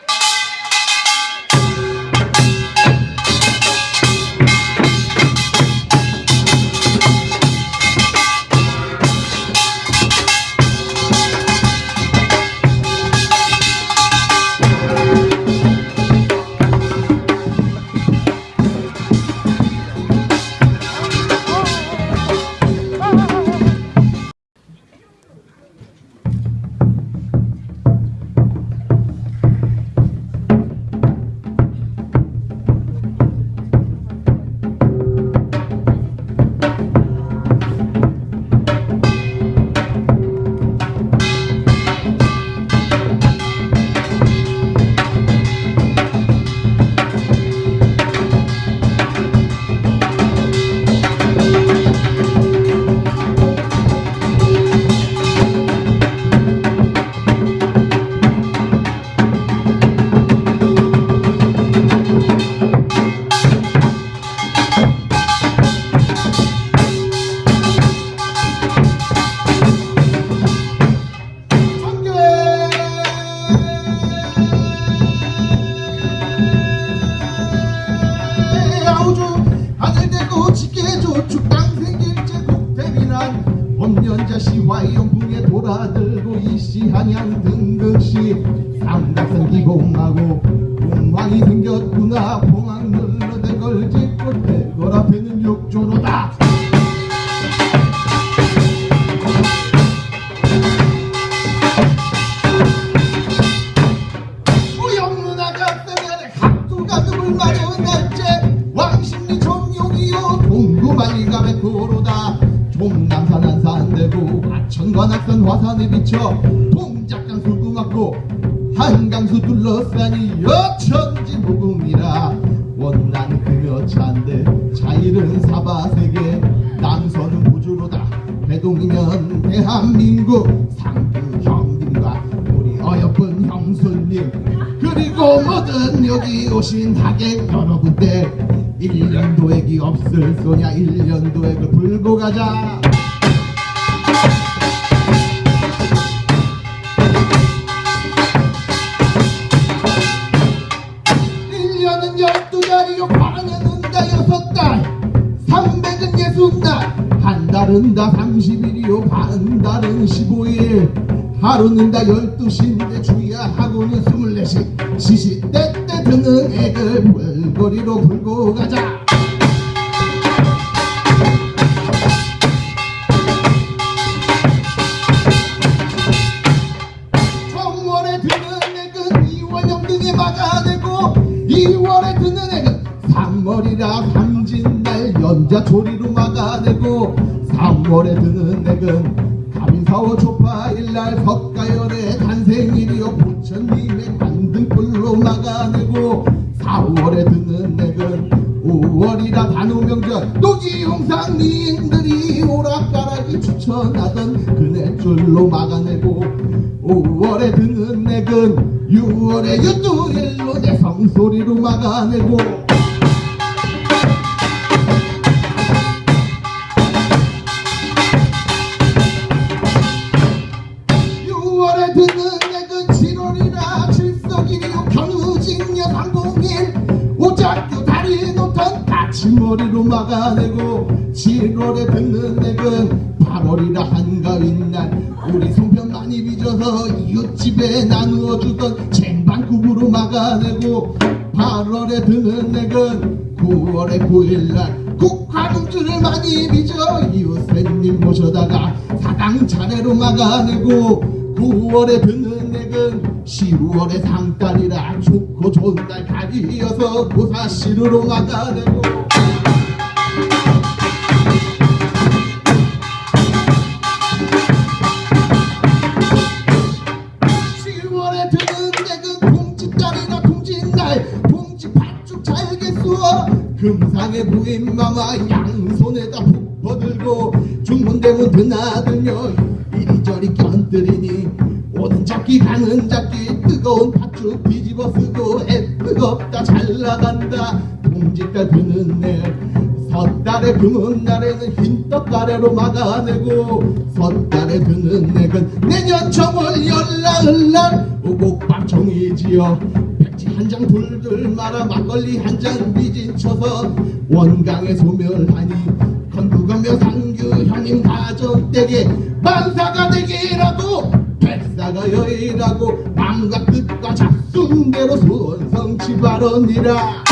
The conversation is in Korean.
아 법년자시 와이연풍에 돌아들고 이시 한양 등극시 삼각선 기공하고 공황이 생겼구나. 공황 눌러 대걸 짓고 대걸 앞에는 육조로다 한산대고 하천과 낙산 화산에 비쳐 동작강 술구맞고 한강수 둘러싸니 여천지 무궁이라. 원난 그여차인데 자일은 사바세계 남선은 우주로다. 배동이면 대한민국 상주 형님과 우리 어여쁜 형수님. 그리고 모든 여기 오신 하객 여러분들 1년 도액이 없을 소냐 1년 도액을 불고 가자. 달은 다 삼십일이요 반 달은 십오일. 하루는 다 열두 시인데 주야 하고는 스물네시. 시시때 때 드는 애들 불거리로 불고 가자. 정월에 드는 액은 2월 영등에 막아내고 2월에 드는 액은 3월이라 삼진날 연자초리로 막아내고 3월에 드는 액은 가민사월 초파일날 석가열의 탄생일이요 노기용상님들이 오락가락이 추천하던 그네줄로 막아내고 5월에 드는 액은 6월에 유두일로 내 성소리로 막아내고 6월에 드는 액은 7월이라 칠석이요 견우직년 항공일 오작교 다리에 놓던 다치머리로 막아내고 7월에 듣는 액은 8월이라 한가윈 날 우리 송편 많이 빚어서 이웃집에 나누어 주던 쟁반국으로 막아내고 8월에 드는 액은 9월에 9일날 국화금주를 많이 빚어 이웃새님 모셔다가 사당 차례로 막아내고 9월에 드는 액은 10월에 상달이라 좋고 좋은 날 가리어서 고사시루로 막아내고 금상에 부인마마 양손에다 푹 퍼들고 중문대문 드나들며 이리저리 껴들이니 오는 잡기 가는 잡기 뜨거운 팥죽 뒤집어 쓰고 애 뜨겁다 잘 나간다. 봉짓달 드는 내 달에 드는 날에는 흰떡 가래로 막아내고 섣달에 드는 내건 내년 정월 열나흘 날 오곡방청이지요 백지 한 장 돌들 말아 막걸리 한잔 미진 쳐서 원강에 소멸하니 건두가며 상규 형님 가정댁에 만사가 되기라도 백사가 여의라고 마음과 뜻과 잡순대로 손성치 바라니라